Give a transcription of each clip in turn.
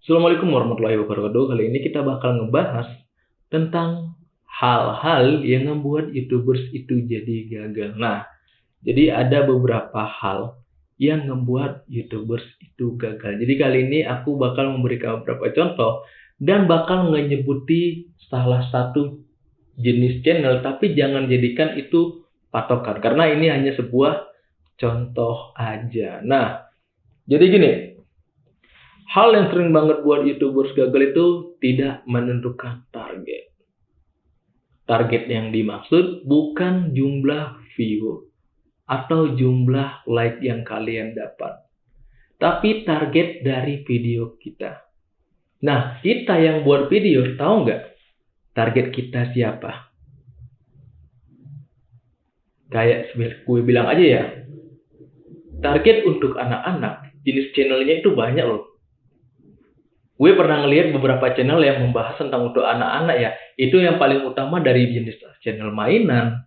Assalamualaikum warahmatullahi wabarakatuh. Kali ini kita bakal ngebahas tentang hal-hal yang membuat YouTubers itu jadi gagal. Nah, jadi ada beberapa hal yang membuat YouTubers itu gagal. Jadi kali ini aku bakal memberikan beberapa contoh dan bakal menyebuti salah satu jenis channel, tapi jangan jadikan itu patokan karena ini hanya sebuah contoh aja. Nah, jadi gini, hal yang sering banget buat YouTubers gagal itu tidak menentukan target. Target yang dimaksud bukan jumlah view atau jumlah like yang kalian dapat. Tapi target dari video kita. Nah, kita yang buat video, tahu nggak target kita siapa? Kayak gue bilang aja ya, target untuk anak-anak, jenis channelnya itu banyak loh gue pernah ngeliat beberapa channel yang membahas tentang untuk anak-anak ya. Itu yang paling utama dari jenis channel mainan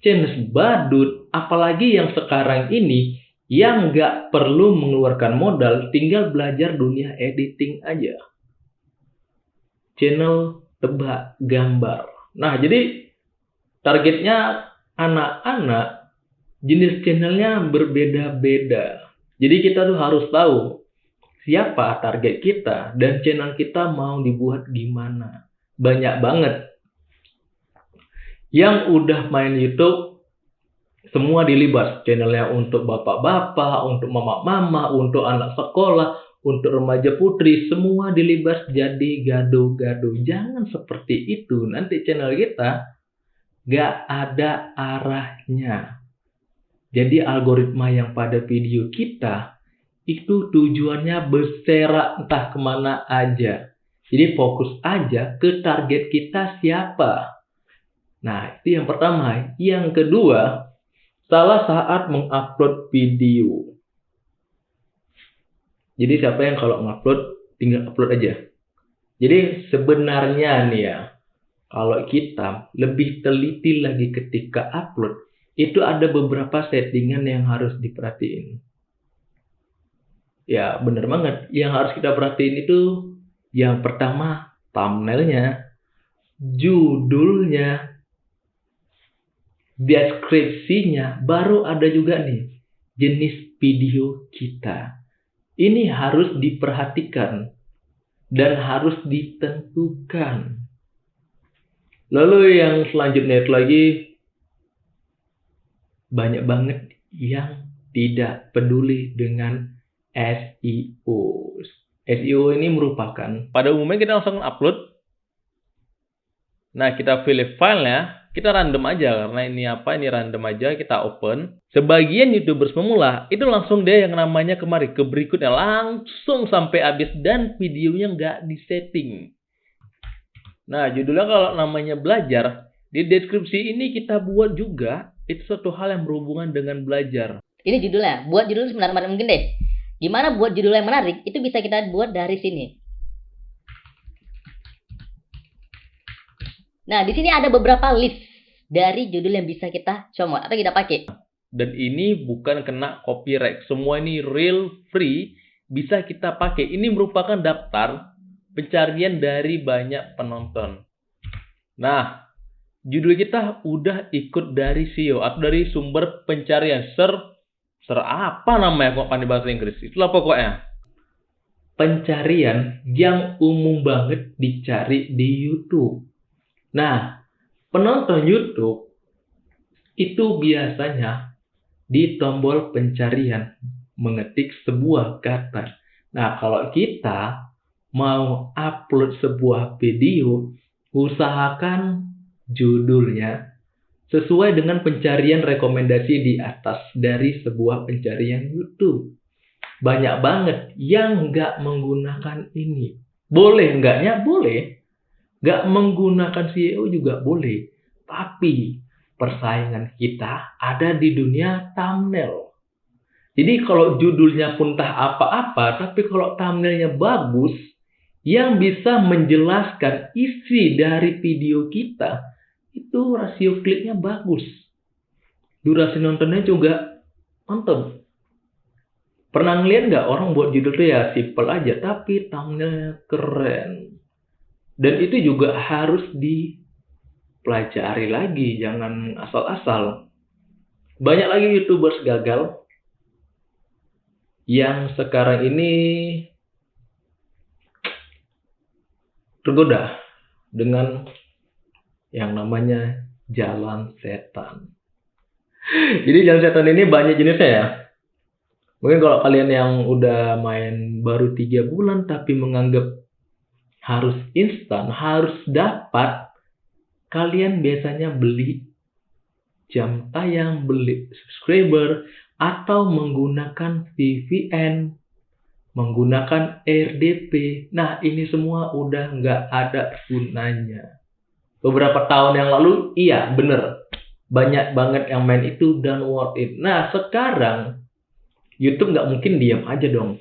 channel badut apalagi yang sekarang ini yang nggak perlu mengeluarkan modal tinggal belajar dunia editing aja. Channel tebak gambar. Nah jadi targetnya anak-anak jenis channelnya berbeda-beda. Jadi kita tuh harus tahu siapa target kita dan channel kita mau dibuat gimana. Banyak banget yang udah main YouTube semua dilibas channelnya untuk bapak-bapak, untuk mama-mama, untuk anak sekolah, untuk remaja putri, semua dilibas jadi gaduh-gaduh. Jangan seperti itu, nanti channel kita gak ada arahnya. Jadi algoritma yang pada video kita itu tujuannya berserak entah ke mana aja. Jadi fokus aja ke target kita siapa. Nah, itu yang pertama. Yang kedua, salah saat mengupload video. Jadi siapa yang kalau ngupload tinggal upload aja. Jadi sebenarnya nih ya, kalau kita lebih teliti lagi ketika upload, itu ada beberapa settingan yang harus diperhatiin. Ya bener banget. Yang harus kita perhatiin itu yang pertama thumbnailnya, judulnya, deskripsinya, baru ada juga nih jenis video kita. Ini harus diperhatikan dan harus ditentukan. Lalu yang selanjutnya itu lagi banyak banget yang tidak peduli dengan SEO. SEO ini merupakan pada umumnya kita langsung upload. Nah, kita pilih filenya, kita random aja karena ini apa? Ini random aja kita open. Sebagian YouTubers pemula itu langsung dia yang namanya kemari ke berikutnya langsung sampai habis dan videonya nggak disetting. Nah, judulnya kalau namanya belajar, di deskripsi ini kita buat juga itu suatu hal yang berhubungan dengan belajar. Ini judulnya, buat judul sebenarnya mungkin deh. Gimana buat judul yang menarik? Itu bisa kita buat dari sini. Nah, di sini ada beberapa list dari judul yang bisa kita comot atau kita pakai. Dan ini bukan kena copyright. Semua ini real free bisa kita pakai. Ini merupakan daftar pencarian dari banyak penonton. Nah, judul kita udah ikut dari SEO atau dari sumber pencarian search Ser apa namanya kok pandai bahasa Inggris? Itulah pokoknya. Pencarian yang umum banget dicari di YouTube. Nah, penonton YouTube itu biasanya di tombol pencarian mengetik sebuah kata. Nah, kalau kita mau upload sebuah video, usahakan judulnya sesuai dengan pencarian rekomendasi di atas dari sebuah pencarian YouTube. Banyak banget yang nggak menggunakan ini. Boleh nggaknya? Boleh. Nggak menggunakan SEO juga boleh. Tapi persaingan kita ada di dunia thumbnail. Jadi kalau judulnya pun tak apa-apa, tapi kalau thumbnailnya bagus, yang bisa menjelaskan isi dari video kita, itu rasio kliknya bagus. Durasi nontonnya juga mantap. Pernah ngeliat nggak orang buat judul tuh ya simple aja, tapi thumbnailnya keren. Dan itu juga harus dipelajari lagi, jangan asal-asal. Banyak lagi youtubers gagal yang sekarang ini tergoda dengan yang namanya jalan setan. Jadi jalan setan ini banyak jenisnya ya. Mungkin kalau kalian yang udah main baru tiga bulan tapi menganggap harus instan, harus dapat, kalian biasanya beli jam tayang, beli subscriber, atau menggunakan VPN, menggunakan RDP. Nah, ini semua udah nggak ada gunanya. Beberapa tahun yang lalu, iya bener. Banyak banget yang main itu dan worth it. Nah, sekarang YouTube nggak mungkin diam aja dong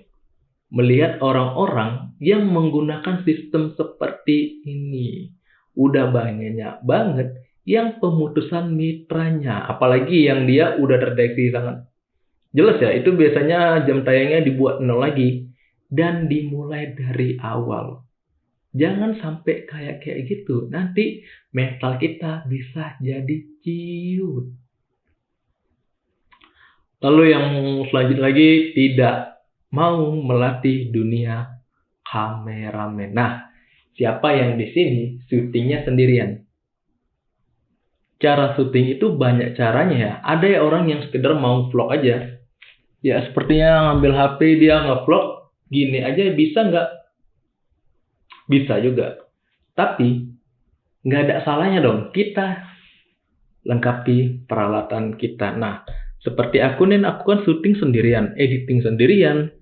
melihat orang-orang yang menggunakan sistem seperti ini. Udah banyaknya banget yang pemutusan mitranya, apalagi yang dia udah terdeteksi sangat jelas ya, itu biasanya jam tayangnya dibuat nol lagi dan dimulai dari awal. Jangan sampai kayak kayak gitu, nanti mental kita bisa jadi ciut. Lalu yang selanjutnya lagi tidak mau melatih dunia kameramen. Nah, siapa yang di sini syutingnya sendirian? Cara syuting itu banyak caranya ya. Ada ya orang yang sekedar mau vlog aja. Ya sepertinya ngambil HP dia ngevlog gini aja bisa nggak? Bisa juga. Tapi nggak ada salahnya dong kita lengkapi peralatan kita. Nah, seperti aku nih, aku kan syuting sendirian, editing sendirian,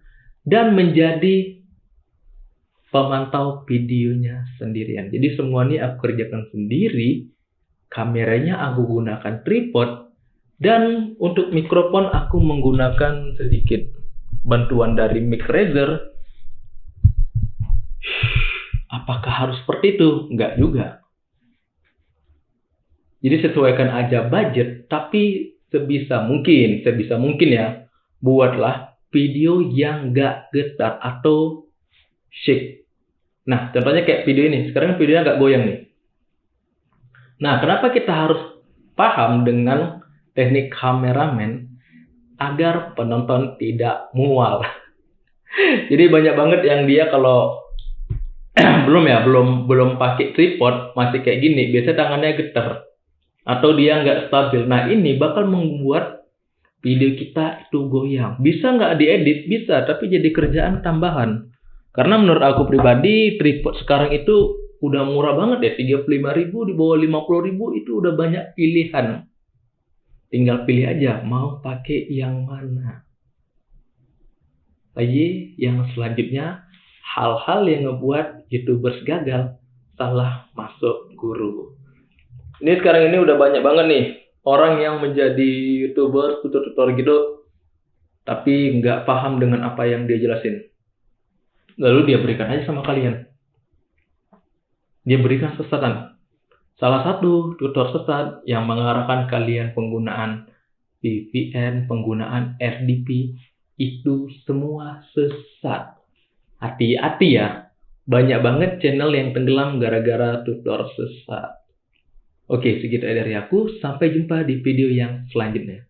dan menjadi pemantau videonya sendirian. Jadi semua ini aku kerjakan sendiri, kameranya aku gunakan tripod, dan untuk mikrofon aku menggunakan sedikit bantuan dari mic Razer. Apakah harus seperti itu? Enggak juga. Jadi sesuaikan aja budget, tapi sebisa mungkin, sebisa mungkin ya, buatlah video yang gak getar atau shake. Nah, contohnya kayak video ini. Sekarang videonya agak goyang nih. Nah, kenapa kita harus paham dengan teknik kameramen agar penonton tidak mual? Jadi banyak banget yang dia kalau belum ya, belum belum pakai tripod masih kayak gini, biasa tangannya getar atau dia nggak stabil. Nah ini bakal membuat video kita itu goyang. Bisa nggak diedit? Bisa, tapi jadi kerjaan tambahan. Karena menurut aku pribadi tripod sekarang itu udah murah banget ya, 35 ribu di bawah 50 ribu itu udah banyak pilihan. Tinggal pilih aja mau pakai yang mana. Lagi yang selanjutnya hal-hal yang ngebuat youtubers gagal salah masuk guru. Ini sekarang ini udah banyak banget nih orang yang menjadi youtuber, tutor-tutor gitu, tapi nggak paham dengan apa yang dia jelasin. Lalu dia berikan aja sama kalian. Dia berikan sesatan. Salah satu tutor sesat yang mengarahkan kalian penggunaan VPN, penggunaan RDP, itu semua sesat. Hati-hati ya, banyak banget channel yang tenggelam gara-gara tutor sesat. Oke, segitu dari aku. Sampai jumpa di video yang selanjutnya.